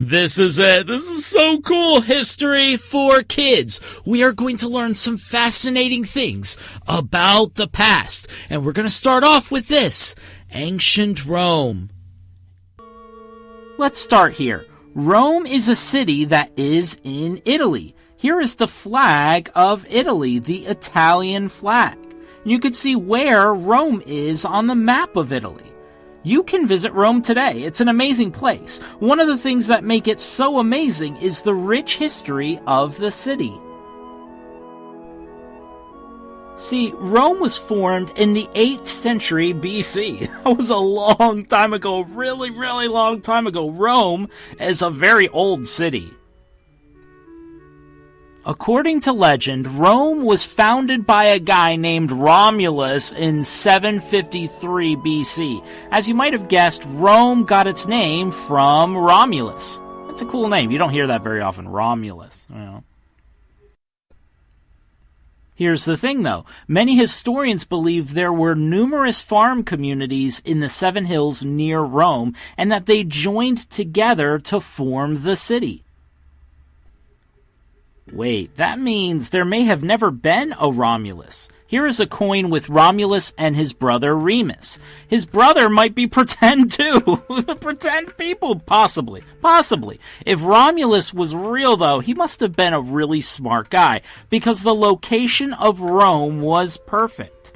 This is it. This is so cool. History for kids. We are going to learn some fascinating things about the past. And we're going to start off with this. Ancient Rome. Let's start here. Rome is a city that is in Italy. Here is the flag of Italy, the Italian flag. You could see where Rome is on the map of Italy. You can visit Rome today. It's an amazing place. One of the things that make it so amazing is the rich history of the city. See, Rome was formed in the 8th century BC. That was a long time ago, really, really long time ago. Rome is a very old city. According to legend, Rome was founded by a guy named Romulus in 753 BC. As you might have guessed, Rome got its name from Romulus. That's a cool name. You don't hear that very often, Romulus. You know. Here's the thing though. Many historians believe there were numerous farm communities in the Seven Hills near Rome and that they joined together to form the city. Wait, that means there may have never been a Romulus. Here is a coin with Romulus and his brother Remus. His brother might be pretend too. the pretend people, possibly. Possibly. If Romulus was real though, he must have been a really smart guy, because the location of Rome was perfect.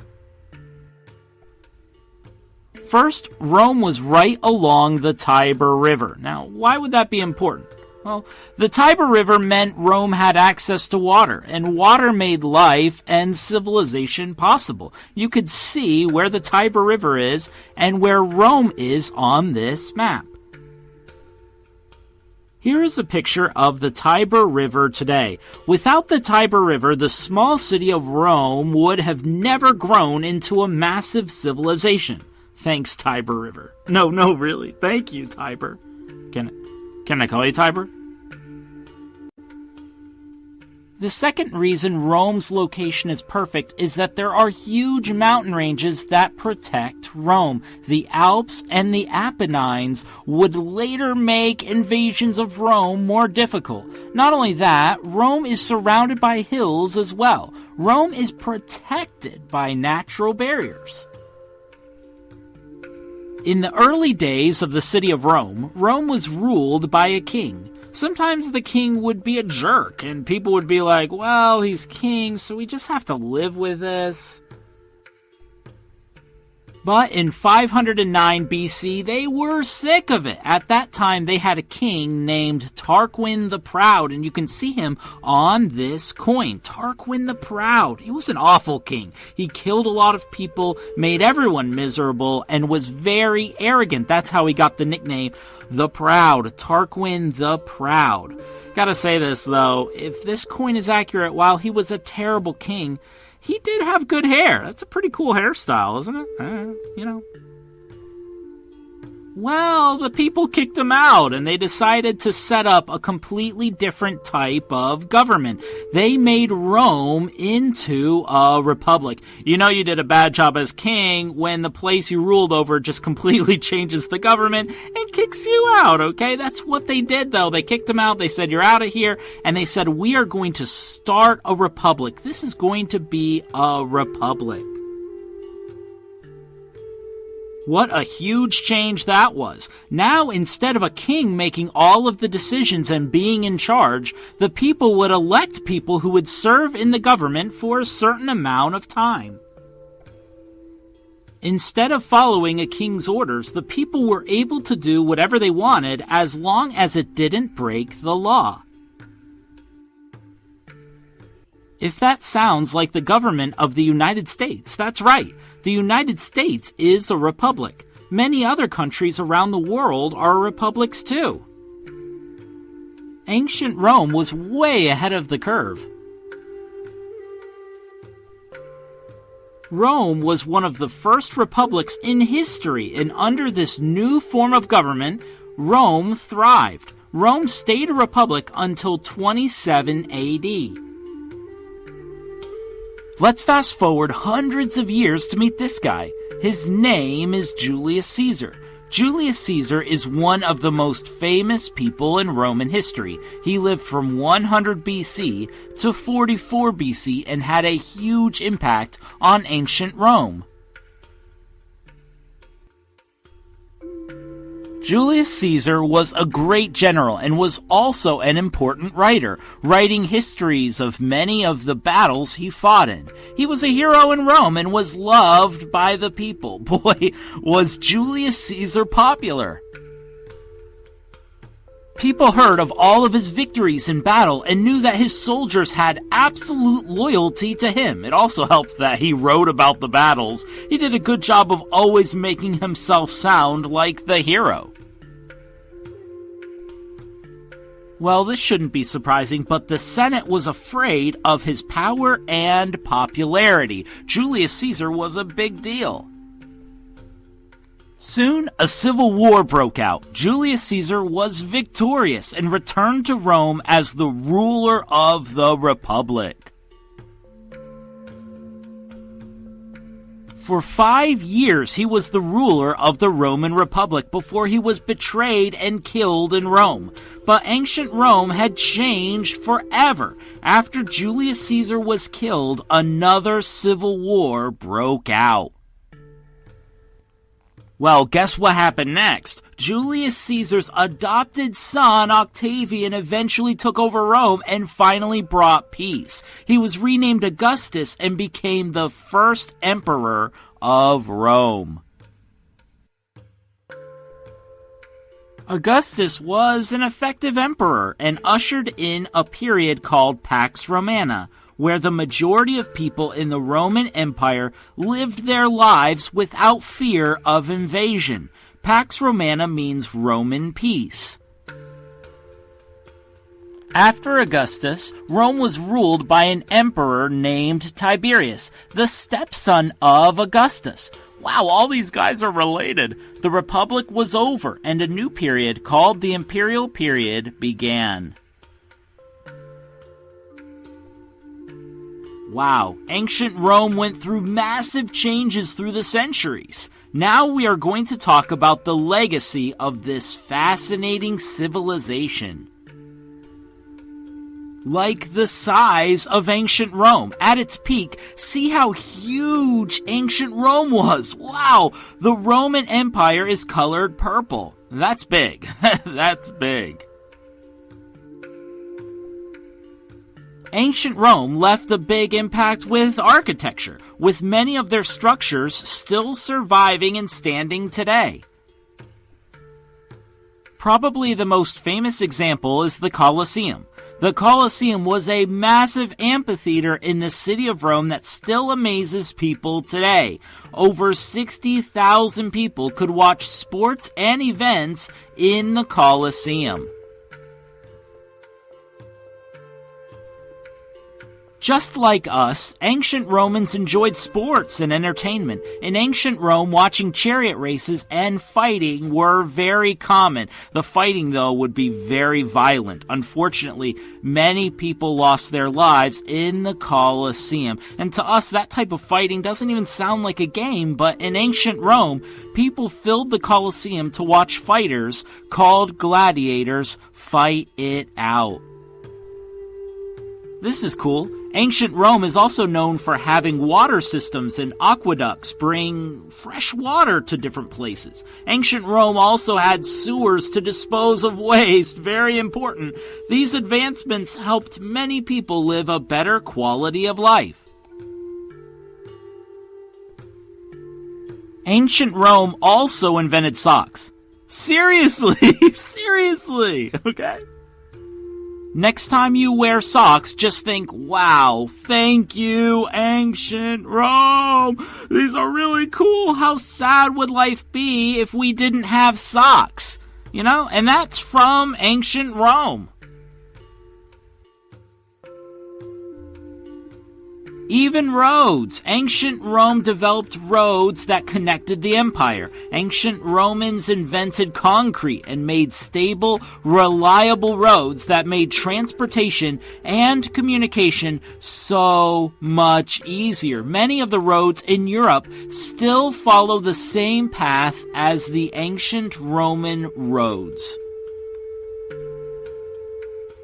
First, Rome was right along the Tiber River. Now, why would that be important? Well, the Tiber River meant Rome had access to water, and water made life and civilization possible. You could see where the Tiber River is and where Rome is on this map. Here is a picture of the Tiber River today. Without the Tiber River, the small city of Rome would have never grown into a massive civilization. Thanks, Tiber River. No, no, really. Thank you, Tiber. Can I call you Tiber? The second reason Rome's location is perfect is that there are huge mountain ranges that protect Rome. The Alps and the Apennines would later make invasions of Rome more difficult. Not only that, Rome is surrounded by hills as well. Rome is protected by natural barriers. In the early days of the city of Rome, Rome was ruled by a king. Sometimes the king would be a jerk, and people would be like, well, he's king, so we just have to live with this. But in 509 BC, they were sick of it. At that time, they had a king named Tarquin the Proud, and you can see him on this coin. Tarquin the Proud. He was an awful king. He killed a lot of people, made everyone miserable, and was very arrogant. That's how he got the nickname the Proud. Tarquin the Proud. Gotta say this though, if this coin is accurate, while he was a terrible king, he did have good hair. That's a pretty cool hairstyle, isn't it? Uh, you know. Well, the people kicked him out and they decided to set up a completely different type of government. They made Rome into a republic. You know you did a bad job as king when the place you ruled over just completely changes the government and kicks you out, okay? That's what they did though. They kicked him out. They said, you're out of here. And they said, we are going to start a republic. This is going to be a republic. What a huge change that was. Now, instead of a king making all of the decisions and being in charge, the people would elect people who would serve in the government for a certain amount of time. Instead of following a king's orders, the people were able to do whatever they wanted as long as it didn't break the law. If that sounds like the government of the United States, that's right. The United States is a republic. Many other countries around the world are republics too. Ancient Rome was way ahead of the curve. Rome was one of the first republics in history, and under this new form of government, Rome thrived. Rome stayed a republic until 27 AD. Let's fast forward hundreds of years to meet this guy. His name is Julius Caesar. Julius Caesar is one of the most famous people in Roman history. He lived from 100 BC to 44 BC and had a huge impact on ancient Rome. Julius Caesar was a great general and was also an important writer, writing histories of many of the battles he fought in. He was a hero in Rome and was loved by the people. Boy, was Julius Caesar popular. People heard of all of his victories in battle and knew that his soldiers had absolute loyalty to him. It also helped that he wrote about the battles. He did a good job of always making himself sound like the hero. Well, this shouldn't be surprising, but the Senate was afraid of his power and popularity. Julius Caesar was a big deal. Soon, a civil war broke out. Julius Caesar was victorious and returned to Rome as the ruler of the Republic. For five years, he was the ruler of the Roman Republic before he was betrayed and killed in Rome. But ancient Rome had changed forever. After Julius Caesar was killed, another civil war broke out. Well, guess what happened next? Julius Caesar's adopted son, Octavian, eventually took over Rome and finally brought peace. He was renamed Augustus and became the first emperor of Rome. Augustus was an effective emperor and ushered in a period called Pax Romana, where the majority of people in the Roman Empire lived their lives without fear of invasion. Pax Romana means Roman peace. After Augustus, Rome was ruled by an emperor named Tiberius, the stepson of Augustus. Wow, all these guys are related. The Republic was over, and a new period called the Imperial Period began. Wow, ancient Rome went through massive changes through the centuries. Now we are going to talk about the legacy of this fascinating civilization. Like the size of ancient Rome. At its peak, see how huge ancient Rome was. Wow, the Roman Empire is colored purple. That's big. That's big. Ancient Rome left a big impact with architecture, with many of their structures still surviving and standing today. Probably the most famous example is the Colosseum. The Colosseum was a massive amphitheater in the city of Rome that still amazes people today. Over 60,000 people could watch sports and events in the Colosseum. Just like us, ancient Romans enjoyed sports and entertainment. In ancient Rome, watching chariot races and fighting were very common. The fighting, though, would be very violent. Unfortunately, many people lost their lives in the Colosseum. And to us, that type of fighting doesn't even sound like a game, but in ancient Rome, people filled the Colosseum to watch fighters, called gladiators, fight it out. This is cool. Ancient Rome is also known for having water systems and aqueducts bring fresh water to different places. Ancient Rome also had sewers to dispose of waste, very important. These advancements helped many people live a better quality of life. Ancient Rome also invented socks. Seriously, seriously, okay? Next time you wear socks, just think, wow, thank you, ancient Rome. These are really cool. How sad would life be if we didn't have socks? You know, and that's from ancient Rome. Even roads. Ancient Rome developed roads that connected the empire. Ancient Romans invented concrete and made stable, reliable roads that made transportation and communication so much easier. Many of the roads in Europe still follow the same path as the ancient Roman roads.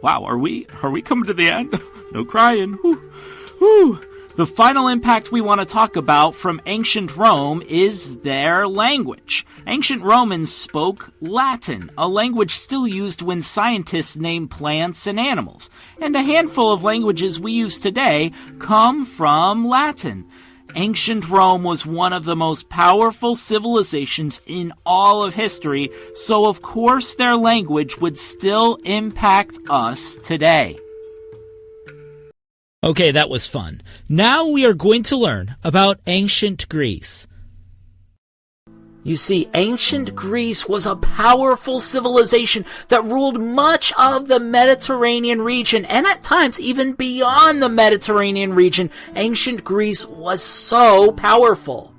Wow, are we are we coming to the end? no crying. Whew. Whew. The final impact we want to talk about from ancient Rome is their language. Ancient Romans spoke Latin, a language still used when scientists name plants and animals. And a handful of languages we use today come from Latin. Ancient Rome was one of the most powerful civilizations in all of history, so of course their language would still impact us today. Okay, that was fun. Now we are going to learn about ancient Greece. You see, ancient Greece was a powerful civilization that ruled much of the Mediterranean region, and at times even beyond the Mediterranean region, ancient Greece was so powerful.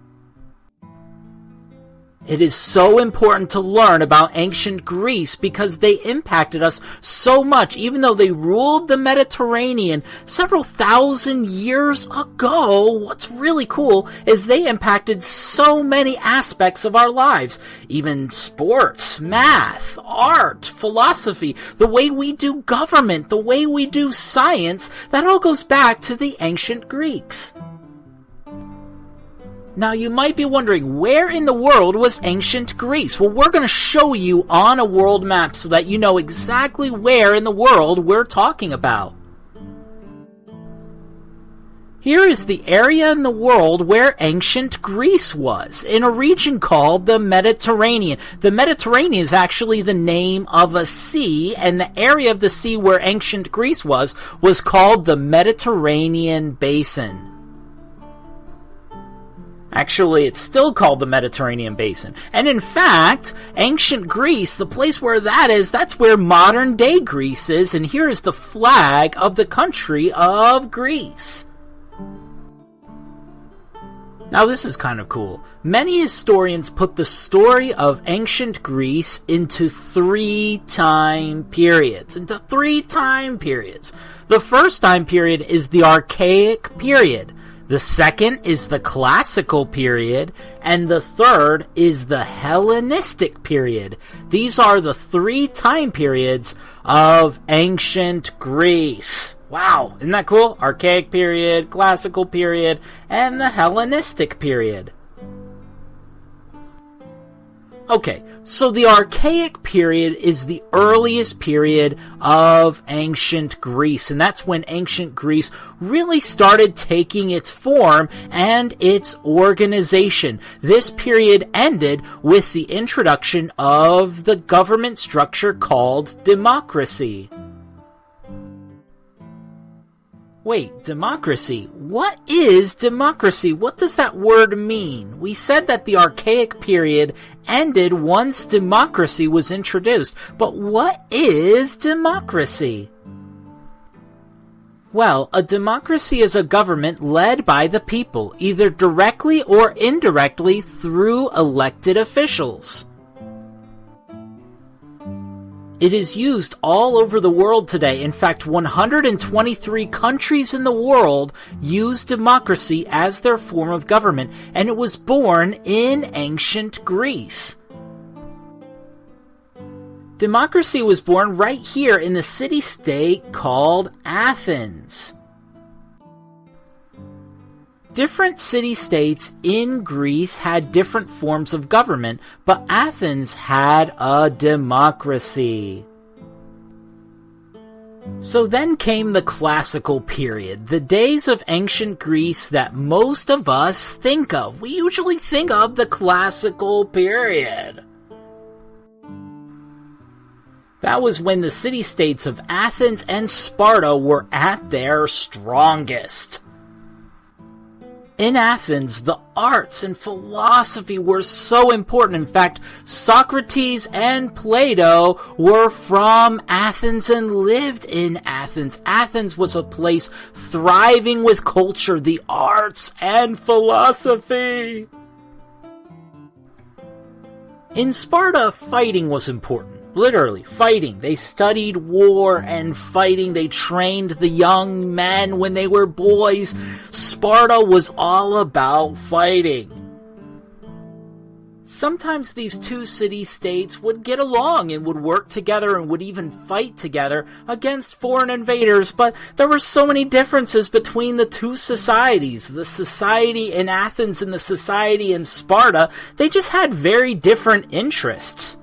It is so important to learn about ancient Greece because they impacted us so much, even though they ruled the Mediterranean several thousand years ago. What's really cool is they impacted so many aspects of our lives, even sports, math, art, philosophy, the way we do government, the way we do science. That all goes back to the ancient Greeks. Now you might be wondering, where in the world was ancient Greece? Well, we're going to show you on a world map so that you know exactly where in the world we're talking about. Here is the area in the world where ancient Greece was, in a region called the Mediterranean. The Mediterranean is actually the name of a sea, and the area of the sea where ancient Greece was was called the Mediterranean Basin. Actually, it's still called the Mediterranean Basin. And in fact, ancient Greece, the place where that is, that's where modern day Greece is, and here is the flag of the country of Greece. Now, this is kind of cool. Many historians put the story of ancient Greece into three time periods. Into three time periods. The first time period is the Archaic period. The second is the classical period, and the third is the Hellenistic period. These are the three time periods of ancient Greece. Wow, isn't that cool? Archaic period, classical period, and the Hellenistic period. Okay, so the Archaic period is the earliest period of ancient Greece, and that's when ancient Greece really started taking its form and its organization. This period ended with the introduction of the government structure called democracy. Wait, democracy? What is democracy? What does that word mean? We said that the archaic period ended once democracy was introduced, but what is democracy? Well, a democracy is a government led by the people, either directly or indirectly through elected officials. It is used all over the world today. In fact, 123 countries in the world use democracy as their form of government, and it was born in ancient Greece. Democracy was born right here in the city state called Athens different city states in Greece had different forms of government, but Athens had a democracy. So then came the classical period, the days of ancient Greece that most of us think of. We usually think of the classical period. That was when the city states of Athens and Sparta were at their strongest. In Athens, the arts and philosophy were so important. In fact, Socrates and Plato were from Athens and lived in Athens. Athens was a place thriving with culture, the arts, and philosophy. In Sparta, fighting was important. Literally, fighting. They studied war and fighting. They trained the young men when they were boys. Sparta was all about fighting. Sometimes these two city states would get along and would work together and would even fight together against foreign invaders, but there were so many differences between the two societies. The society in Athens and the society in Sparta, they just had very different interests.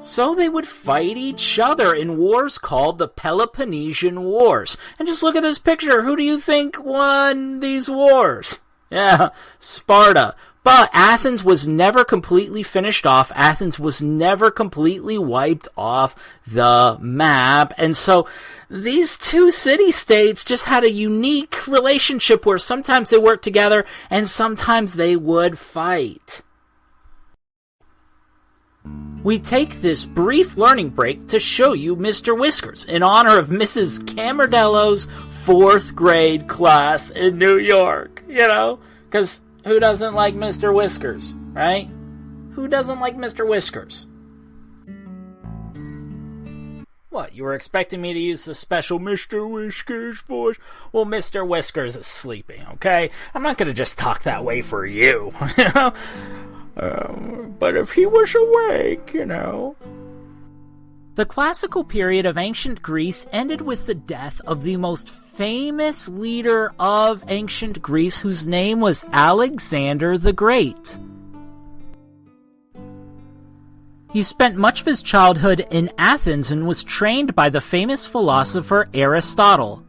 So they would fight each other in wars called the Peloponnesian Wars. And just look at this picture. Who do you think won these wars? Yeah, Sparta. But Athens was never completely finished off. Athens was never completely wiped off the map. And so these two city states just had a unique relationship where sometimes they worked together and sometimes they would fight. We take this brief learning break to show you Mr. Whiskers in honor of Mrs. Camardello's fourth grade class in New York. You know? Because who doesn't like Mr. Whiskers, right? Who doesn't like Mr. Whiskers? What, you were expecting me to use the special Mr. Whiskers voice? Well, Mr. Whiskers is sleeping, okay? I'm not gonna just talk that way for you, you know? Um, but if he was awake, you know. The classical period of ancient Greece ended with the death of the most famous leader of ancient Greece, whose name was Alexander the Great. He spent much of his childhood in Athens and was trained by the famous philosopher Aristotle.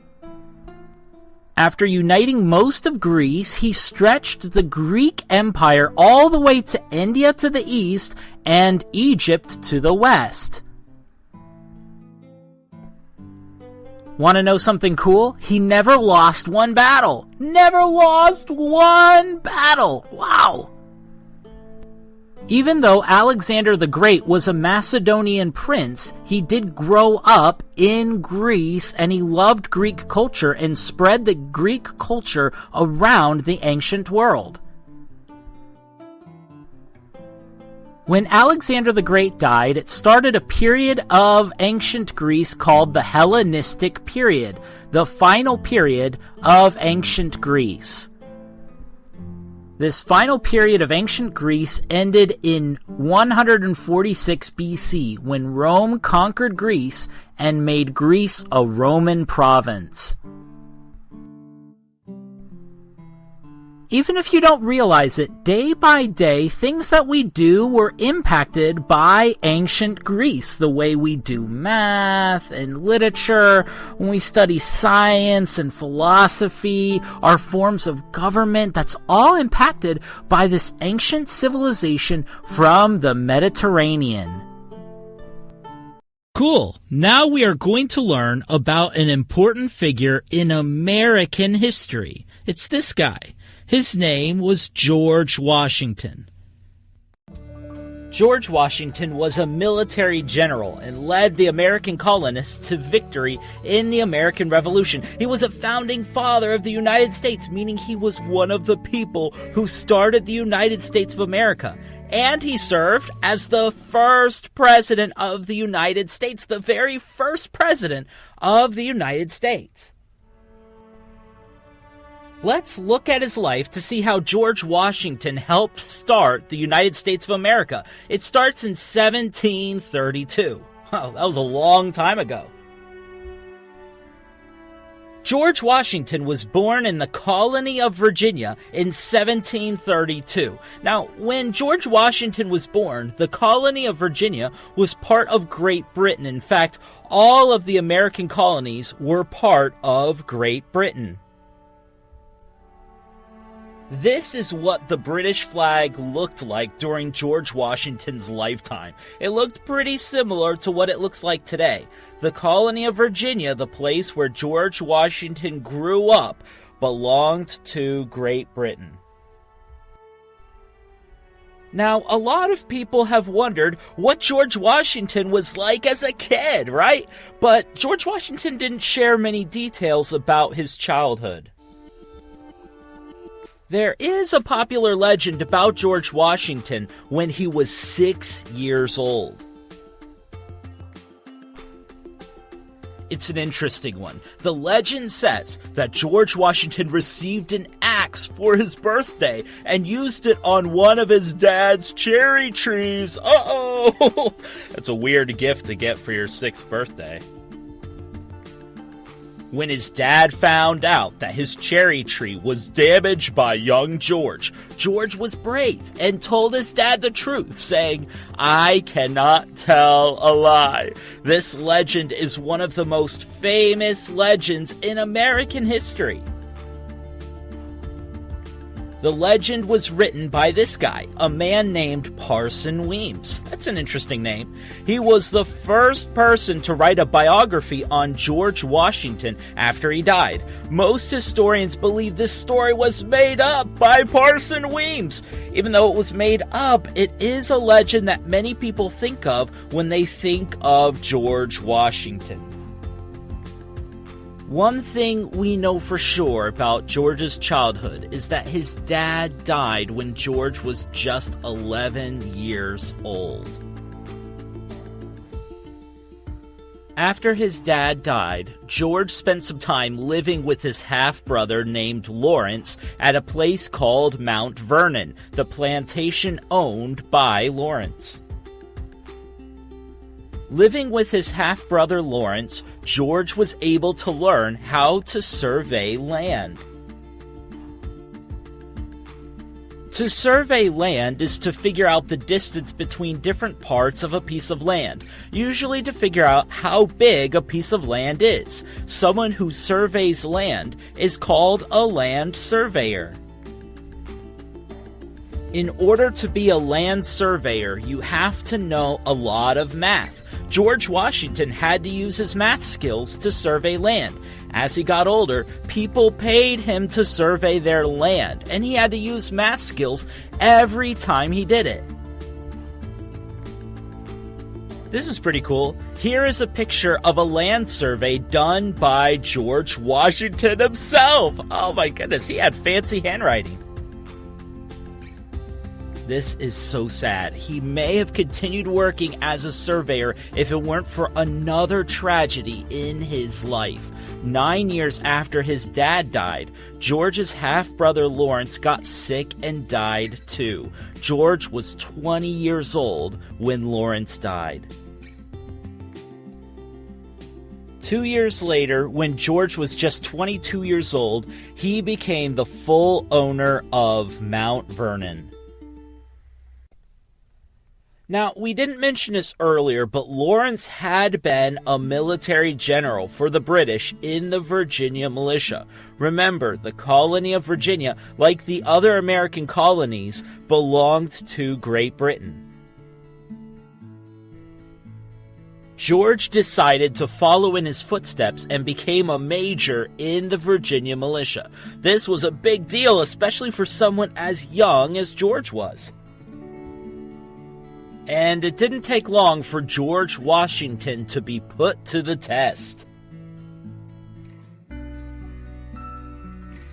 After uniting most of Greece, he stretched the Greek Empire all the way to India to the east and Egypt to the west. Want to know something cool? He never lost one battle. Never lost one battle. Wow. Even though Alexander the Great was a Macedonian prince, he did grow up in Greece and he loved Greek culture and spread the Greek culture around the ancient world. When Alexander the Great died, it started a period of ancient Greece called the Hellenistic period, the final period of ancient Greece. This final period of ancient Greece ended in 146 BC when Rome conquered Greece and made Greece a Roman province. Even if you don't realize it, day by day, things that we do were impacted by ancient Greece. The way we do math and literature, when we study science and philosophy, our forms of government, that's all impacted by this ancient civilization from the Mediterranean. Cool. Now we are going to learn about an important figure in American history. It's this guy. His name was George Washington. George Washington was a military general and led the American colonists to victory in the American Revolution. He was a founding father of the United States, meaning he was one of the people who started the United States of America. And he served as the first president of the United States, the very first president of the United States. Let's look at his life to see how George Washington helped start the United States of America. It starts in 1732. Wow, that was a long time ago. George Washington was born in the colony of Virginia in 1732. Now, when George Washington was born, the colony of Virginia was part of Great Britain. In fact, all of the American colonies were part of Great Britain. This is what the British flag looked like during George Washington's lifetime. It looked pretty similar to what it looks like today. The colony of Virginia, the place where George Washington grew up, belonged to Great Britain. Now, a lot of people have wondered what George Washington was like as a kid, right? But George Washington didn't share many details about his childhood. There is a popular legend about George Washington when he was six years old. It's an interesting one. The legend says that George Washington received an axe for his birthday and used it on one of his dad's cherry trees. Uh oh! That's a weird gift to get for your sixth birthday. When his dad found out that his cherry tree was damaged by young George, George was brave and told his dad the truth, saying, I cannot tell a lie. This legend is one of the most famous legends in American history. The legend was written by this guy, a man named Parson Weems. That's an interesting name. He was the first person to write a biography on George Washington after he died. Most historians believe this story was made up by Parson Weems. Even though it was made up, it is a legend that many people think of when they think of George Washington. One thing we know for sure about George's childhood is that his dad died when George was just 11 years old. After his dad died, George spent some time living with his half brother named Lawrence at a place called Mount Vernon, the plantation owned by Lawrence. Living with his half brother Lawrence, George was able to learn how to survey land. To survey land is to figure out the distance between different parts of a piece of land, usually to figure out how big a piece of land is. Someone who surveys land is called a land surveyor. In order to be a land surveyor, you have to know a lot of math. George Washington had to use his math skills to survey land. As he got older, people paid him to survey their land, and he had to use math skills every time he did it. This is pretty cool. Here is a picture of a land survey done by George Washington himself. Oh my goodness, he had fancy handwriting. This is so sad. He may have continued working as a surveyor if it weren't for another tragedy in his life. Nine years after his dad died, George's half brother Lawrence got sick and died too. George was 20 years old when Lawrence died. Two years later, when George was just 22 years old, he became the full owner of Mount Vernon. Now, we didn't mention this earlier, but Lawrence had been a military general for the British in the Virginia militia. Remember, the colony of Virginia, like the other American colonies, belonged to Great Britain. George decided to follow in his footsteps and became a major in the Virginia militia. This was a big deal, especially for someone as young as George was. And it didn't take long for George Washington to be put to the test.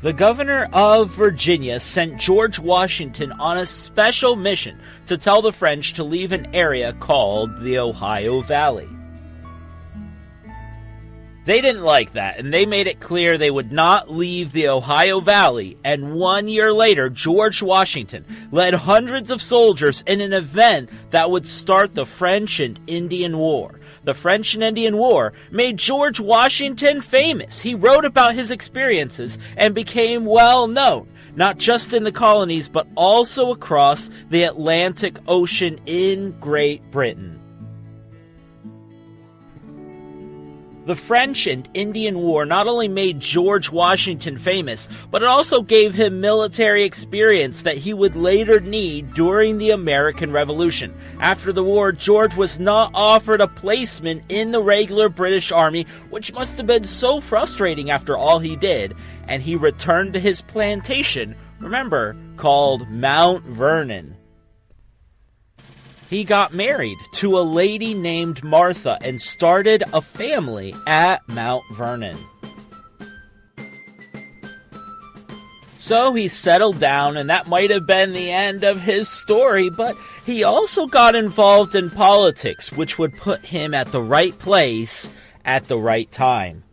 The governor of Virginia sent George Washington on a special mission to tell the French to leave an area called the Ohio Valley. They didn't like that, and they made it clear they would not leave the Ohio Valley. And one year later, George Washington led hundreds of soldiers in an event that would start the French and Indian War. The French and Indian War made George Washington famous. He wrote about his experiences and became well known, not just in the colonies, but also across the Atlantic Ocean in Great Britain. The French and Indian War not only made George Washington famous, but it also gave him military experience that he would later need during the American Revolution. After the war, George was not offered a placement in the regular British Army, which must have been so frustrating after all he did, and he returned to his plantation, remember, called Mount Vernon. He got married to a lady named Martha and started a family at Mount Vernon. So he settled down, and that might have been the end of his story, but he also got involved in politics, which would put him at the right place at the right time.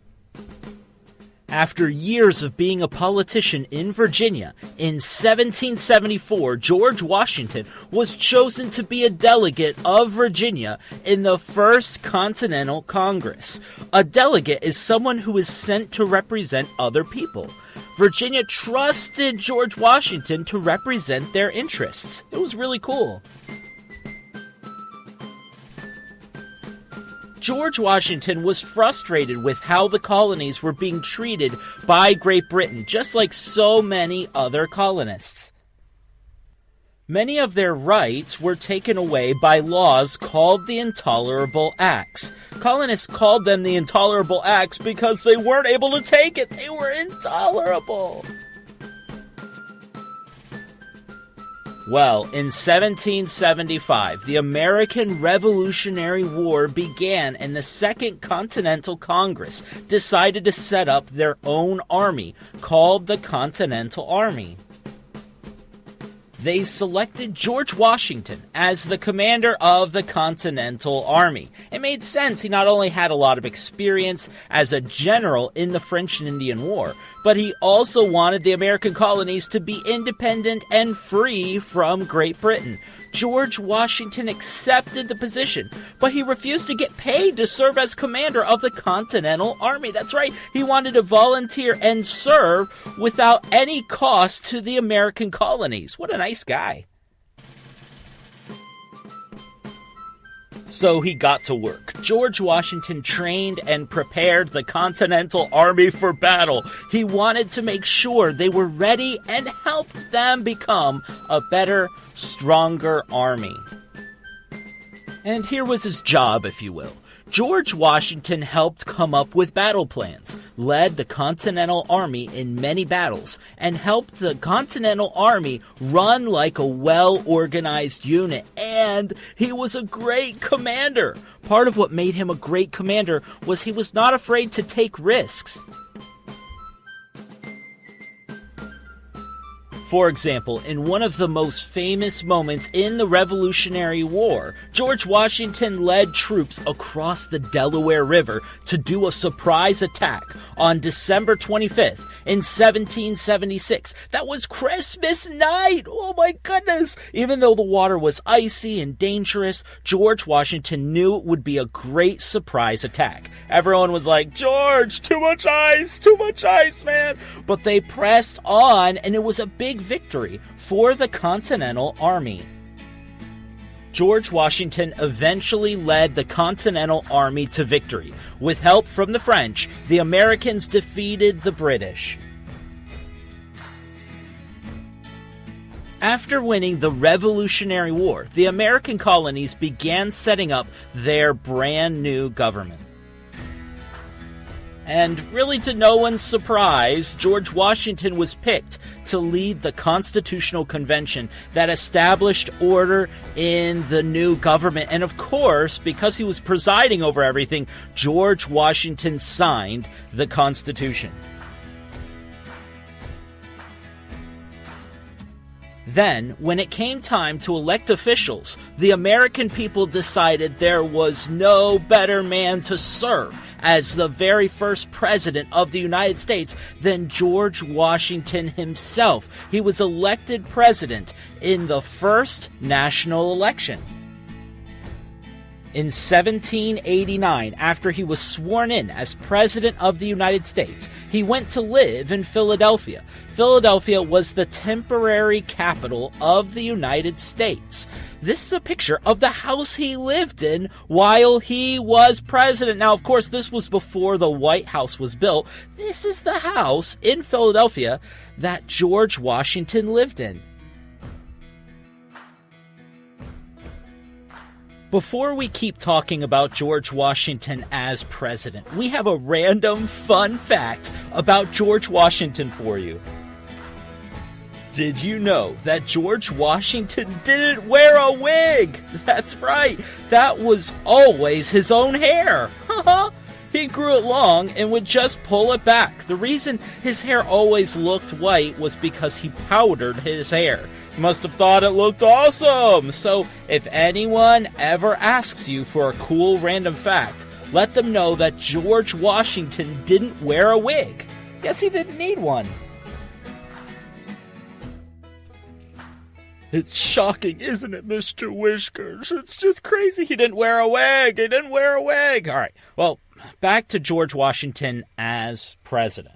After years of being a politician in Virginia, in 1774, George Washington was chosen to be a delegate of Virginia in the First Continental Congress. A delegate is someone who is sent to represent other people. Virginia trusted George Washington to represent their interests. It was really cool. George Washington was frustrated with how the colonies were being treated by Great Britain, just like so many other colonists. Many of their rights were taken away by laws called the Intolerable Acts. Colonists called them the Intolerable Acts because they weren't able to take it. They were intolerable. Well, in 1775, the American Revolutionary War began and the Second Continental Congress decided to set up their own army called the Continental Army they selected George Washington as the commander of the Continental Army. It made sense. He not only had a lot of experience as a general in the French and Indian War, but he also wanted the American colonies to be independent and free from Great Britain. George Washington accepted the position, but he refused to get paid to serve as commander of the Continental Army. That's right, he wanted to volunteer and serve without any cost to the American colonies. What a nice guy. So he got to work. George Washington trained and prepared the Continental Army for battle. He wanted to make sure they were ready and helped them become a better, stronger army. And here was his job, if you will. George Washington helped come up with battle plans, led the Continental Army in many battles, and helped the Continental Army run like a well organized unit. And he was a great commander. Part of what made him a great commander was he was not afraid to take risks. For example, in one of the most famous moments in the Revolutionary War, George Washington led troops across the Delaware River to do a surprise attack on December 25th in 1776. That was Christmas night! Oh my goodness! Even though the water was icy and dangerous, George Washington knew it would be a great surprise attack. Everyone was like, George, too much ice, too much ice, man! But they pressed on, and it was a big victory for the Continental Army. George Washington eventually led the Continental Army to victory. With help from the French, the Americans defeated the British. After winning the Revolutionary War, the American colonies began setting up their brand new government. And really, to no one's surprise, George Washington was picked to lead the Constitutional Convention that established order in the new government. And of course, because he was presiding over everything, George Washington signed the Constitution. Then, when it came time to elect officials, the American people decided there was no better man to serve as the very first president of the United States than George Washington himself. He was elected president in the first national election. In 1789, after he was sworn in as President of the United States, he went to live in Philadelphia. Philadelphia was the temporary capital of the United States. This is a picture of the house he lived in while he was president. Now, of course, this was before the White House was built. This is the house in Philadelphia that George Washington lived in. Before we keep talking about George Washington as president, we have a random fun fact about George Washington for you. Did you know that George Washington didn't wear a wig? That's right, that was always his own hair. he grew it long and would just pull it back. The reason his hair always looked white was because he powdered his hair must have thought it looked awesome. So, if anyone ever asks you for a cool random fact, let them know that George Washington didn't wear a wig. Guess he didn't need one. It's shocking, isn't it, Mr. Whiskers? It's just crazy he didn't wear a wig. He didn't wear a wig. All right. Well, back to George Washington as president.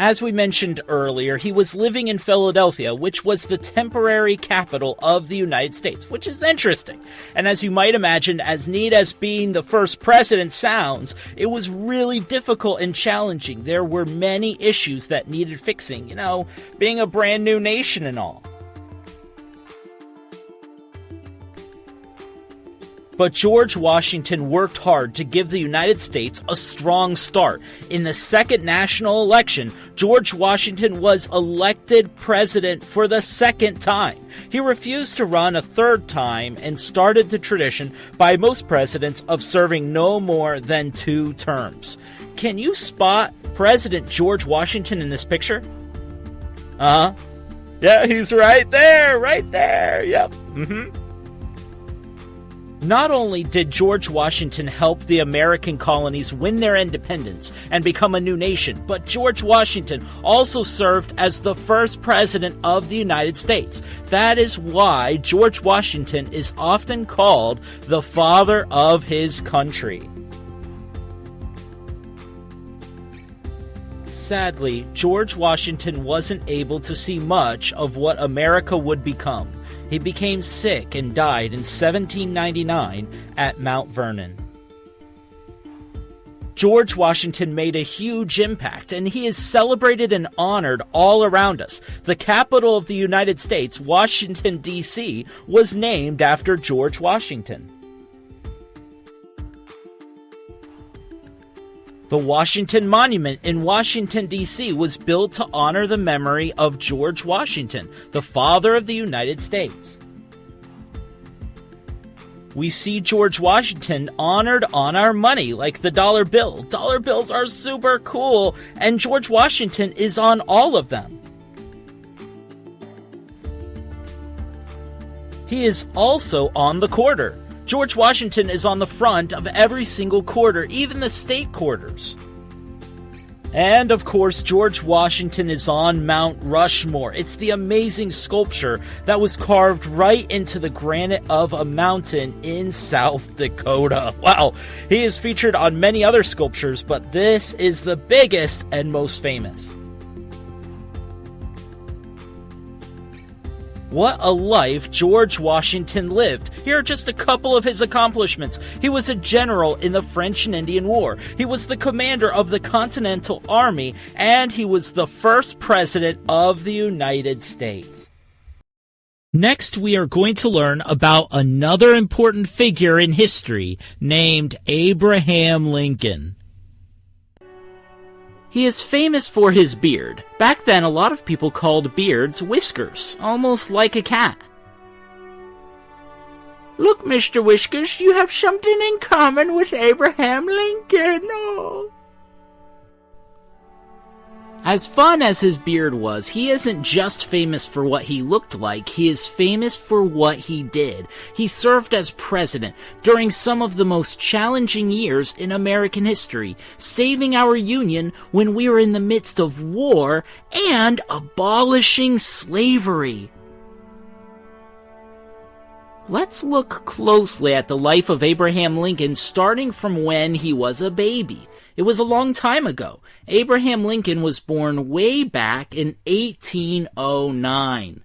As we mentioned earlier, he was living in Philadelphia, which was the temporary capital of the United States, which is interesting. And as you might imagine, as neat as being the first president sounds, it was really difficult and challenging. There were many issues that needed fixing, you know, being a brand new nation and all. But George Washington worked hard to give the United States a strong start. In the second national election, George Washington was elected president for the second time. He refused to run a third time and started the tradition by most presidents of serving no more than two terms. Can you spot President George Washington in this picture? Uh huh. Yeah, he's right there, right there. Yep. Mm hmm. Not only did George Washington help the American colonies win their independence and become a new nation, but George Washington also served as the first president of the United States. That is why George Washington is often called the father of his country. Sadly, George Washington wasn't able to see much of what America would become. He became sick and died in 1799 at Mount Vernon. George Washington made a huge impact, and he is celebrated and honored all around us. The capital of the United States, Washington, D.C., was named after George Washington. The Washington Monument in Washington, D.C. was built to honor the memory of George Washington, the father of the United States. We see George Washington honored on our money, like the dollar bill. Dollar bills are super cool, and George Washington is on all of them. He is also on the quarter. George Washington is on the front of every single quarter, even the state quarters. And of course, George Washington is on Mount Rushmore. It's the amazing sculpture that was carved right into the granite of a mountain in South Dakota. Wow, he is featured on many other sculptures, but this is the biggest and most famous. What a life George Washington lived. Here are just a couple of his accomplishments. He was a general in the French and Indian War. He was the commander of the Continental Army, and he was the first president of the United States. Next, we are going to learn about another important figure in history named Abraham Lincoln. He is famous for his beard. Back then, a lot of people called beards whiskers, almost like a cat. Look, Mr. Whiskers, you have something in common with Abraham Lincoln. Oh. As fun as his beard was, he isn't just famous for what he looked like, he is famous for what he did. He served as president during some of the most challenging years in American history, saving our Union when we were in the midst of war and abolishing slavery. Let's look closely at the life of Abraham Lincoln starting from when he was a baby. It was a long time ago. Abraham Lincoln was born way back in 1809.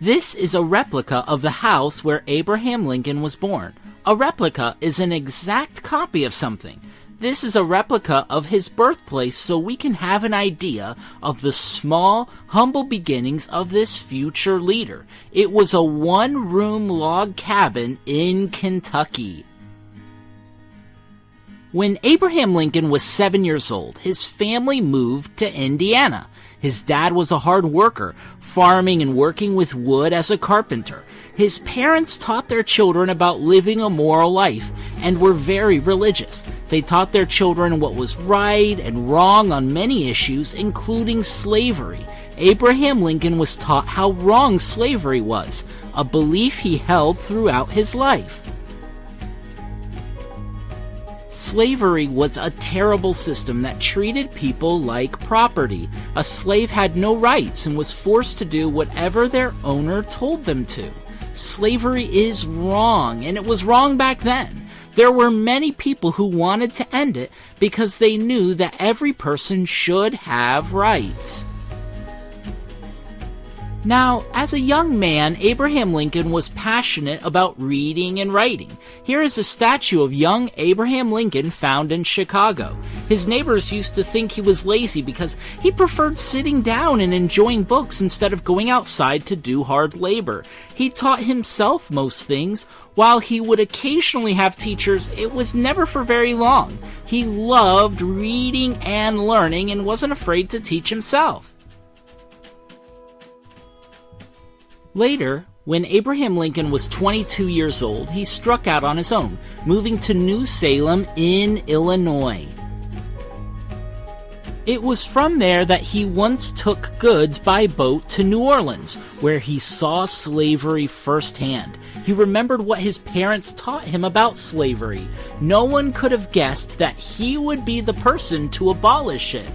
This is a replica of the house where Abraham Lincoln was born. A replica is an exact copy of something. This is a replica of his birthplace so we can have an idea of the small, humble beginnings of this future leader. It was a one room log cabin in Kentucky. When Abraham Lincoln was seven years old, his family moved to Indiana. His dad was a hard worker, farming and working with wood as a carpenter. His parents taught their children about living a moral life and were very religious. They taught their children what was right and wrong on many issues, including slavery. Abraham Lincoln was taught how wrong slavery was, a belief he held throughout his life. Slavery was a terrible system that treated people like property. A slave had no rights and was forced to do whatever their owner told them to. Slavery is wrong, and it was wrong back then. There were many people who wanted to end it because they knew that every person should have rights. Now, as a young man, Abraham Lincoln was passionate about reading and writing. Here is a statue of young Abraham Lincoln found in Chicago. His neighbors used to think he was lazy because he preferred sitting down and enjoying books instead of going outside to do hard labor. He taught himself most things. While he would occasionally have teachers, it was never for very long. He loved reading and learning and wasn't afraid to teach himself. Later, when Abraham Lincoln was 22 years old, he struck out on his own, moving to New Salem in Illinois. It was from there that he once took goods by boat to New Orleans, where he saw slavery firsthand. He remembered what his parents taught him about slavery. No one could have guessed that he would be the person to abolish it.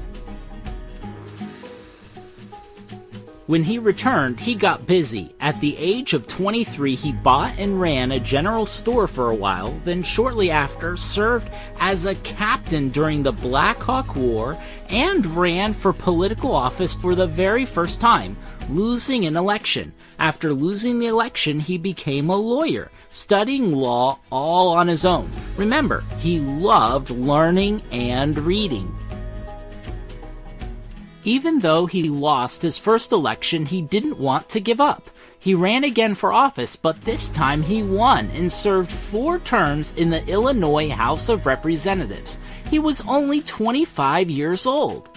When he returned, he got busy. At the age of 23, he bought and ran a general store for a while, then shortly after served as a captain during the Black Hawk War and ran for political office for the very first time, losing an election. After losing the election, he became a lawyer, studying law all on his own. Remember, he loved learning and reading. Even though he lost his first election, he didn't want to give up. He ran again for office, but this time he won and served four terms in the Illinois House of Representatives. He was only 25 years old.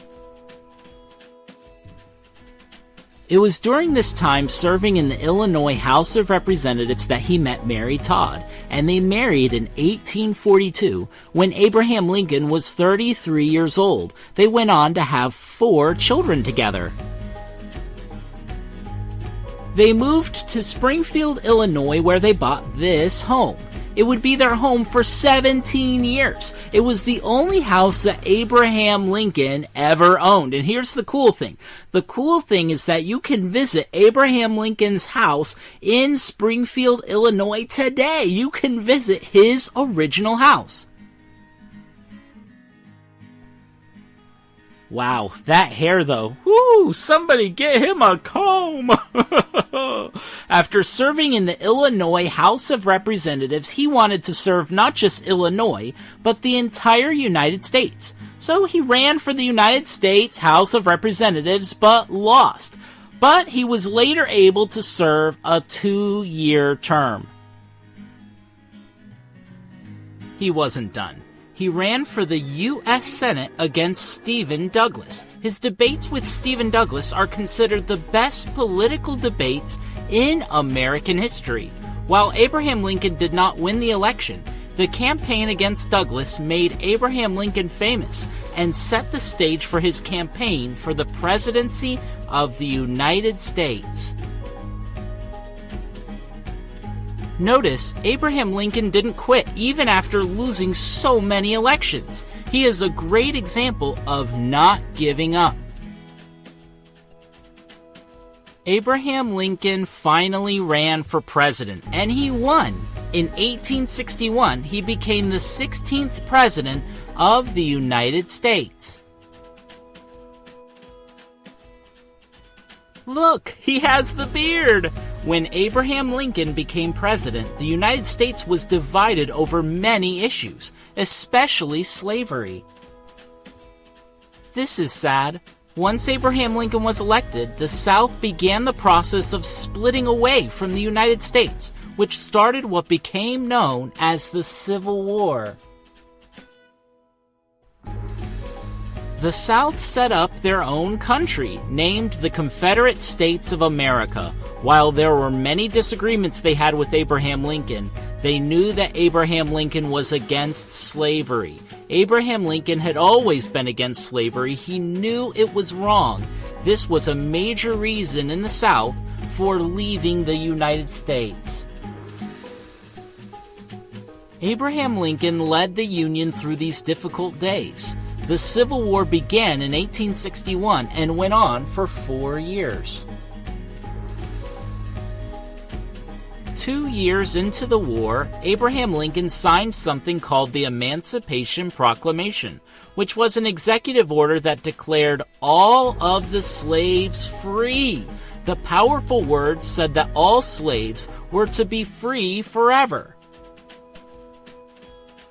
It was during this time serving in the Illinois House of Representatives that he met Mary Todd, and they married in 1842 when Abraham Lincoln was 33 years old. They went on to have four children together. They moved to Springfield, Illinois, where they bought this home. It would be their home for 17 years. It was the only house that Abraham Lincoln ever owned. And here's the cool thing. The cool thing is that you can visit Abraham Lincoln's house in Springfield, Illinois today. You can visit his original house. Wow, that hair though. Woo! Somebody get him a comb! After serving in the Illinois House of Representatives, he wanted to serve not just Illinois, but the entire United States. So he ran for the United States House of Representatives, but lost. But he was later able to serve a two year term. He wasn't done he ran for the U.S. Senate against Stephen Douglas. His debates with Stephen Douglas are considered the best political debates in American history. While Abraham Lincoln did not win the election, the campaign against Douglas made Abraham Lincoln famous and set the stage for his campaign for the presidency of the United States. Notice, Abraham Lincoln didn't quit even after losing so many elections. He is a great example of not giving up. Abraham Lincoln finally ran for president, and he won. In 1861, he became the 16th president of the United States. Look, he has the beard! When Abraham Lincoln became president, the United States was divided over many issues, especially slavery. This is sad. Once Abraham Lincoln was elected, the South began the process of splitting away from the United States, which started what became known as the Civil War. The South set up their own country, named the Confederate States of America. While there were many disagreements they had with Abraham Lincoln, they knew that Abraham Lincoln was against slavery. Abraham Lincoln had always been against slavery. He knew it was wrong. This was a major reason in the South for leaving the United States. Abraham Lincoln led the Union through these difficult days. The Civil War began in 1861 and went on for four years. Two years into the war, Abraham Lincoln signed something called the Emancipation Proclamation, which was an executive order that declared all of the slaves free. The powerful words said that all slaves were to be free forever.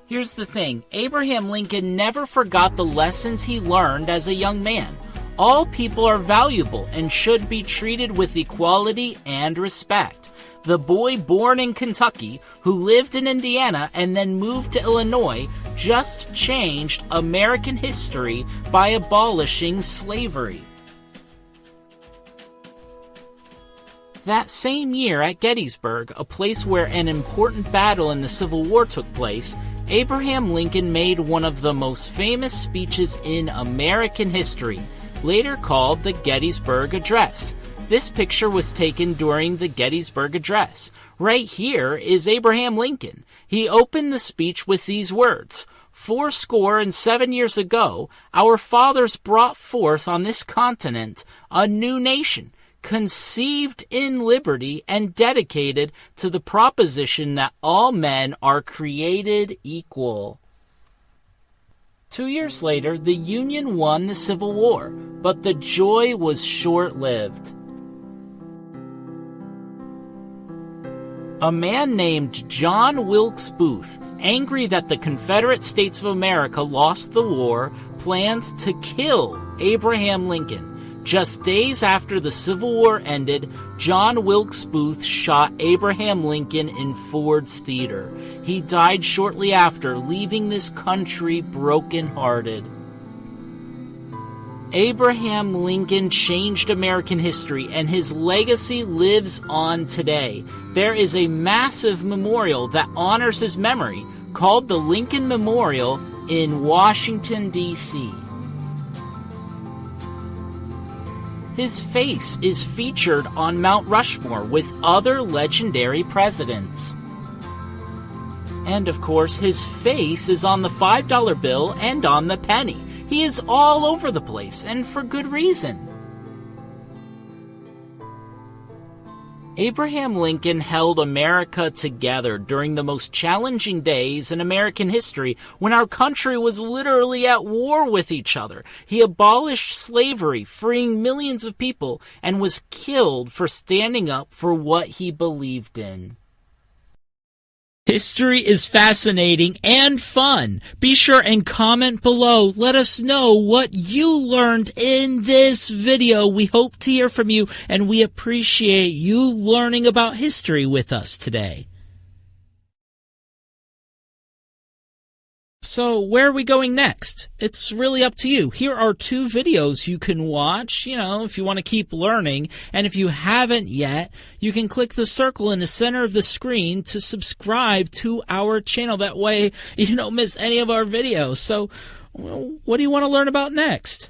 Here's the thing Abraham Lincoln never forgot the lessons he learned as a young man. All people are valuable and should be treated with equality and respect. The boy born in Kentucky, who lived in Indiana and then moved to Illinois, just changed American history by abolishing slavery. That same year at Gettysburg, a place where an important battle in the Civil War took place, Abraham Lincoln made one of the most famous speeches in American history, later called the Gettysburg Address. This picture was taken during the Gettysburg Address. Right here is Abraham Lincoln. He opened the speech with these words. Four score and seven years ago, our fathers brought forth on this continent a new nation, conceived in liberty and dedicated to the proposition that all men are created equal. Two years later, the Union won the Civil War, but the joy was short lived. A man named John Wilkes Booth, angry that the Confederate States of America lost the war, planned to kill Abraham Lincoln just days after the Civil War ended, John Wilkes Booth shot Abraham Lincoln in Ford's Theater. He died shortly after, leaving this country broken-hearted. Abraham Lincoln changed American history and his legacy lives on today. There is a massive memorial that honors his memory called the Lincoln Memorial in Washington, D.C. His face is featured on Mount Rushmore with other legendary presidents. And of course, his face is on the $5 bill and on the penny. He is all over the place, and for good reason. Abraham Lincoln held America together during the most challenging days in American history when our country was literally at war with each other. He abolished slavery, freeing millions of people, and was killed for standing up for what he believed in. History is fascinating and fun. Be sure and comment below. Let us know what you learned in this video. We hope to hear from you and we appreciate you learning about history with us today. So where are we going next? It's really up to you. Here are two videos you can watch, you know, if you want to keep learning. And if you haven't yet, you can click the circle in the center of the screen to subscribe to our channel. That way you don't miss any of our videos. So what do you want to learn about next?